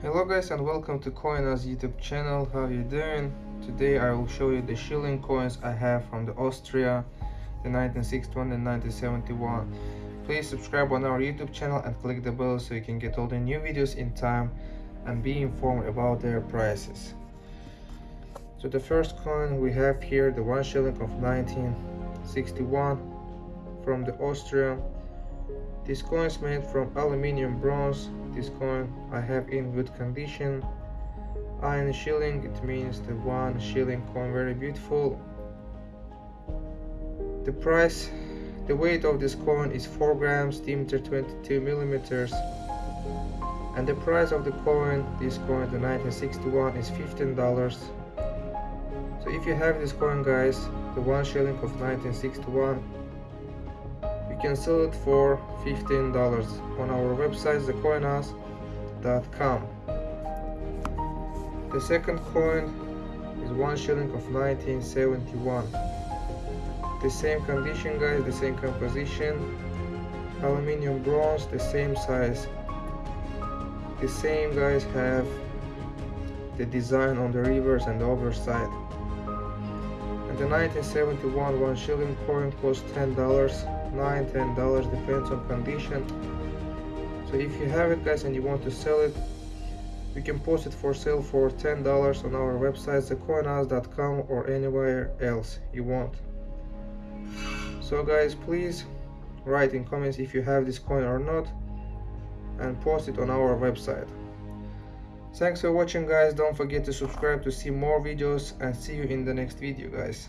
Hello guys and welcome to Coinaz YouTube channel. How are you doing? Today I will show you the shilling coins I have from the Austria, the 1961 and 1971. Please subscribe on our YouTube channel and click the bell so you can get all the new videos in time and be informed about their prices. So the first coin we have here the one shilling of 1961 from the Austria. This coin is made from aluminium bronze this coin I have in good condition. Ein shilling, it means the one shilling coin, very beautiful. The price, the weight of this coin is 4 grams, diameter 22 millimeters. And the price of the coin, this coin, the 1961, is $15. So if you have this coin guys, the one shilling of 1961, you can sell it for $15 on our website thecoinhouse.com the second coin is one shilling of 1971 the same condition guys the same composition. Aluminium bronze the same size. The same guys have the design on the reverse and the overside the 1971 one shilling coin cost ten dollars nine ten dollars depends on condition. So if you have it guys and you want to sell it you can post it for sale for ten dollars on our website thecoinhouse.com or anywhere else you want. So guys please write in comments if you have this coin or not and post it on our website thanks for watching guys. Don't forget to subscribe to see more videos and see you in the next video guys